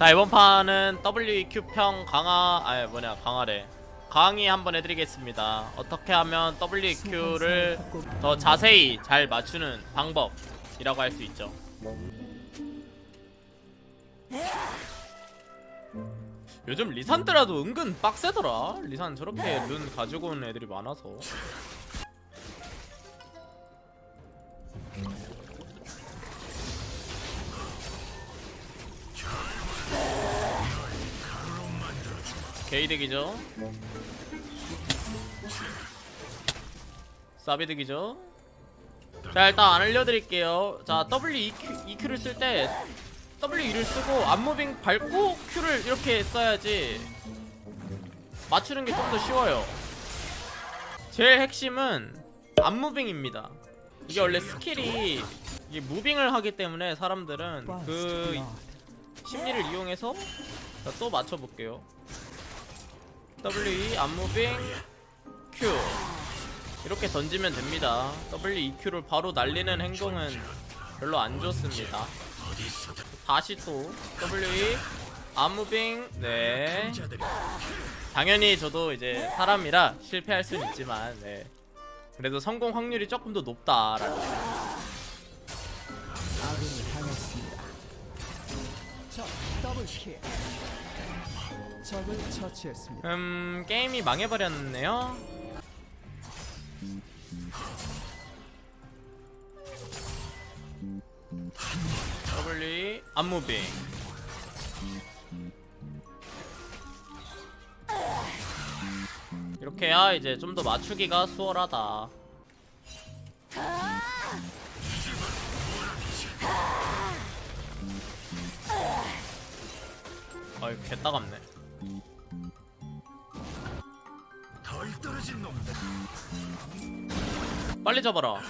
자 이번 판은 WEQ 평 강화 아니 뭐냐 강화래. 강의 한번 해드리겠습니다. 어떻게 하면 WEQ를 더 자세히 잘 맞추는 방법이라고 할 수 있죠? 요즘 리산드라도 은근 빡세더라. 리산 저렇게 룬 가지고 온 애들이 많아서 게이득이죠. 사비득이죠. 자 일단 안 알려드릴게요. 자 WEQ, EQ를 쓸 때 W2를 쓰고 앞무빙 밟고 Q를 이렇게 써야지 맞추는 게 좀 더 쉬워요. 제일 핵심은 앞무빙입니다. 이게 원래 스킬이 이게 무빙을 하기 때문에 사람들은 그 심리를 이용해서 자, 또 맞춰볼게요 W2 앞무빙 Q. 이렇게 던지면 됩니다. WEQ를 바로 날리는 행동은 별로 안 좋습니다. 다시 또 W 암무빙 네. 당연히 저도 이제 사람이라 실패할 수는 있지만 네. 그래도 성공 확률이 조금 더 당했습니다. 적을 처치했습니다. 음 게임이 망해버렸네요. W 암무빙 이렇게 해야 이제 좀 더 맞추기가 수월하다. 아이 개따갑네 빨리 잡아라.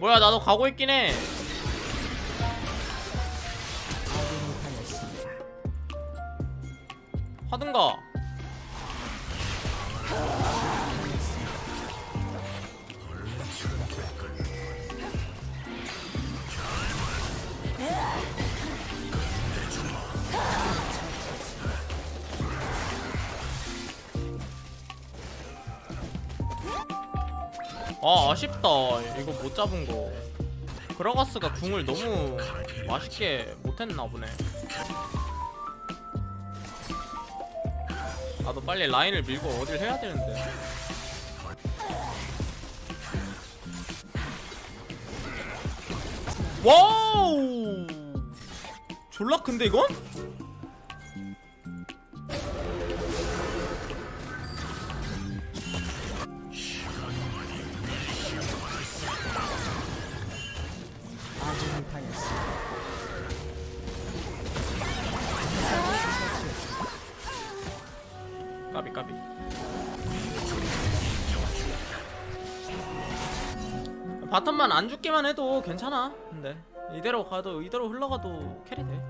뭐야 나도 가고 있긴 해 하든가. 아 아쉽다. 이거 못 잡은 거. 그라가스가 궁을 너무 맛있게 못했나 보네 나도 빨리 라인을 밀고 어딜 해야 되는데 와우 졸라 큰데 이건? bottom만 안 죽기만 해도 괜찮아. 근데 이대로 가도 이대로 흘러가도 carry 돼.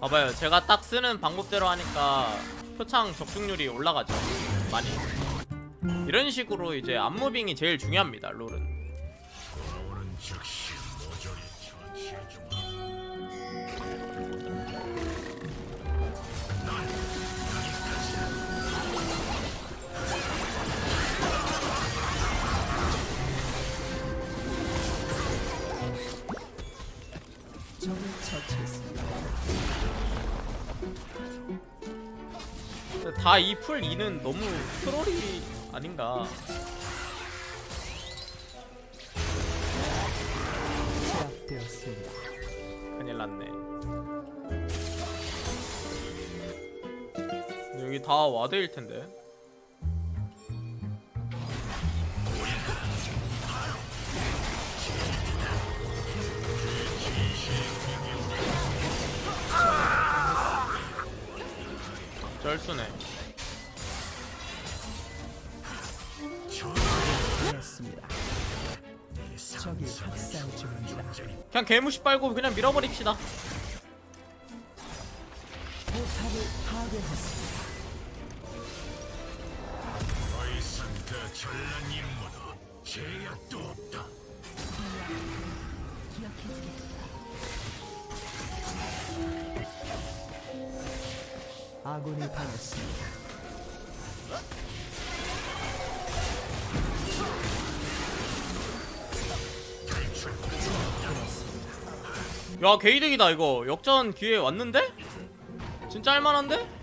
봐봐요. 제가 딱 쓰는 방법대로 하니까 표창 적중률이 올라가죠. 많이. 이런 식으로 이제 앞moving이 제일 중요합니다 롤은 다. 이 풀 2는 너무 트롤이 아닌가. 제압되었습니다. 큰일 났네. 여기 다 와드일 텐데 중입니다. 그냥 개무시 빨고 그냥 밀어버립시다 아군이 당했습니다. 야 개이득이다 이거 역전 기회 왔는데? 진짜 할만한데?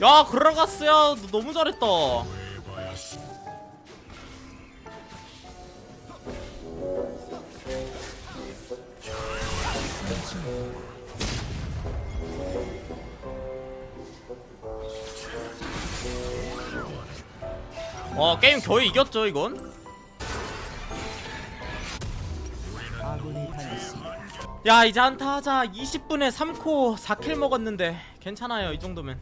야너 너무 잘했다. 와 게임 거의 이겼죠 이건 야 이제 한타 하자. 20분에 3코 4킬 먹었는데 괜찮아요 이 정도면.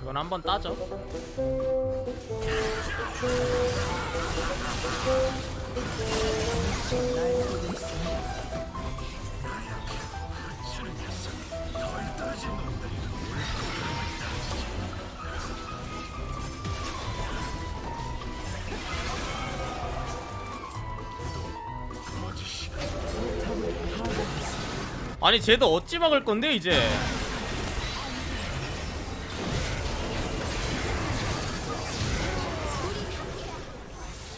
이건 한번 따죠 아니 쟤도 어찌 막을 건데 이제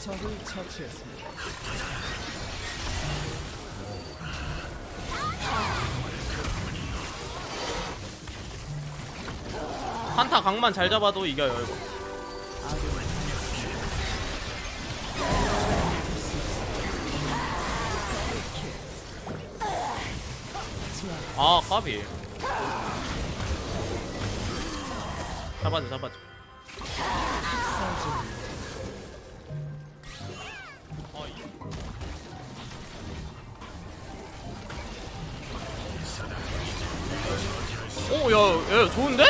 적을 처치했습니다. 한타 각만 잘 잡아도 이겨요 이거 아 까비 잡아줘 잡아줘 어, 이- 오, 야, 야, 좋은데?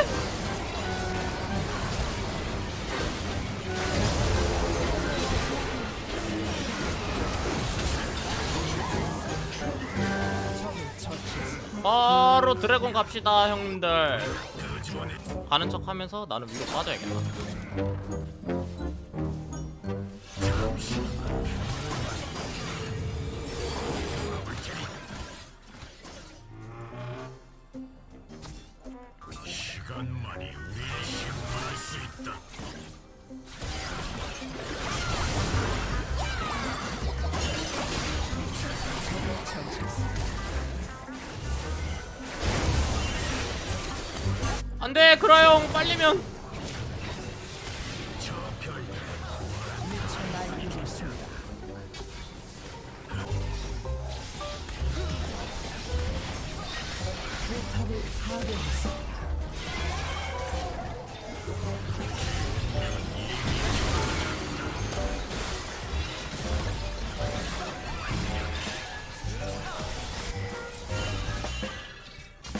드래곤 갑시다, 형님들. 가는 척 하면서 나는 위로 빠져야겠다. 안 돼, 그라 형, 빨리면.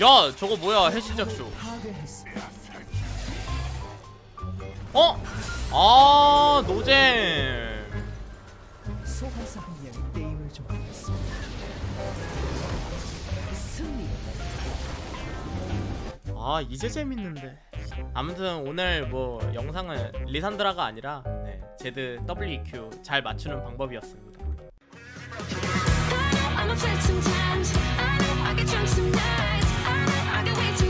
야, 저거 뭐야, 해시작쇼. 어? 아, 노잼. 소환사 한 명이 게임을 종료했습니다. 승리. 아 이제 재밌는데 아무튼 오늘 뭐 영상은 리산드라가 아니라 네, 제드 WEQ 잘 맞추는 방법이었습니다 I'm upset sometimes. I know I get drunk some nights. I know I get way too